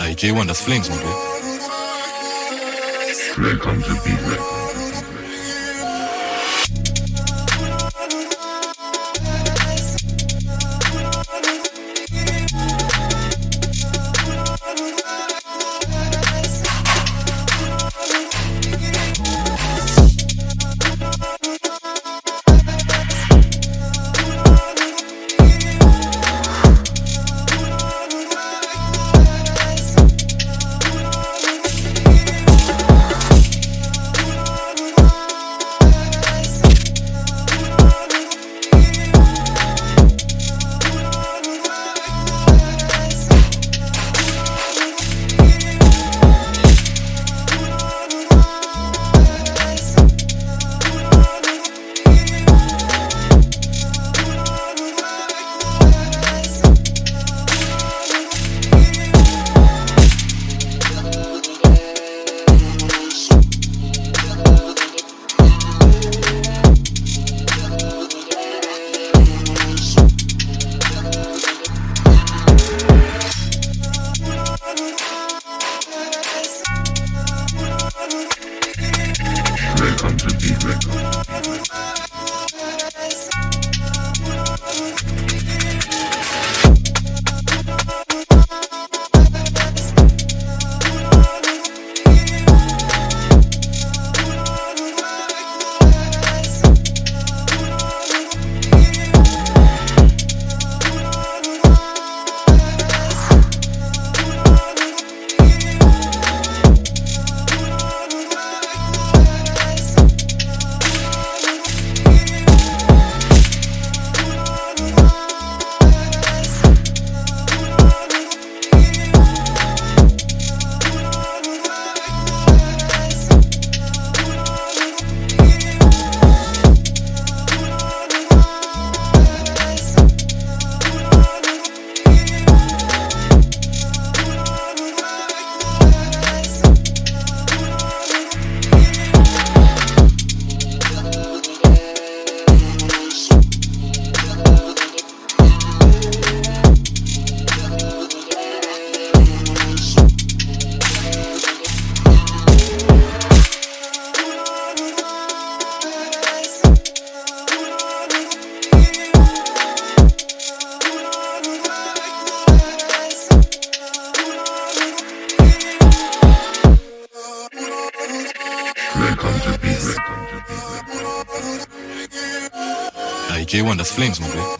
Hey, J1, that's Flames, my boy. Welcome to Big Record. Hey, J1, that's Flames, my boy.